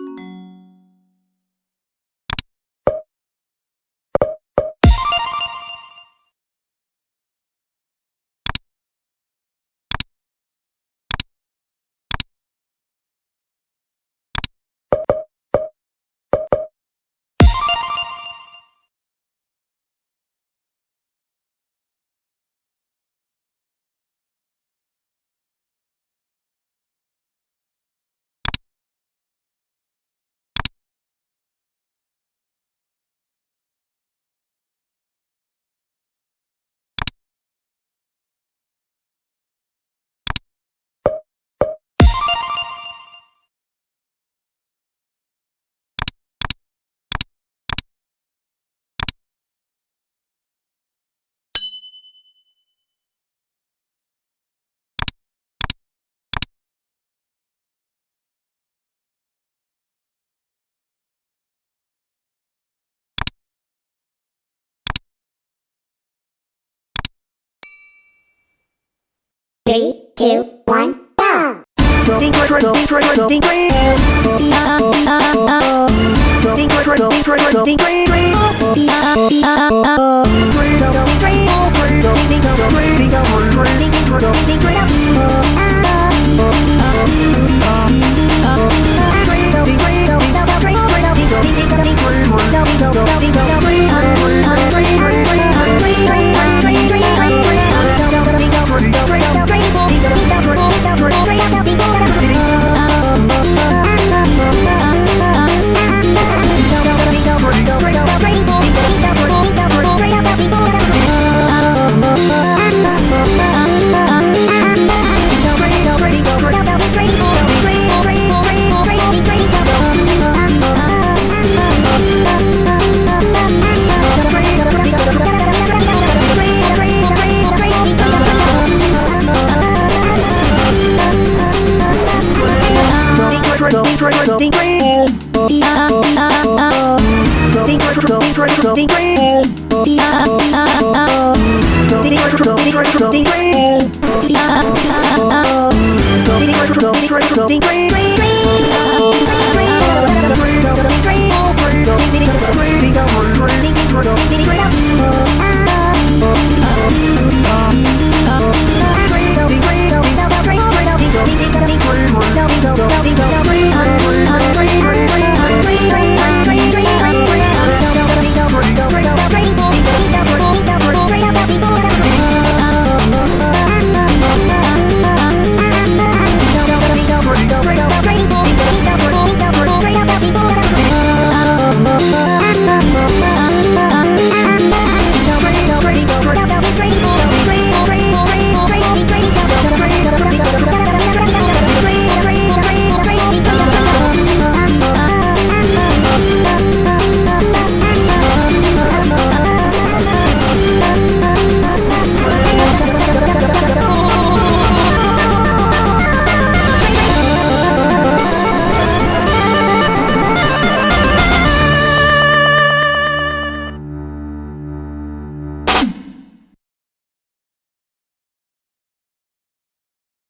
ん? Three, two, one, go! so free. Yeah.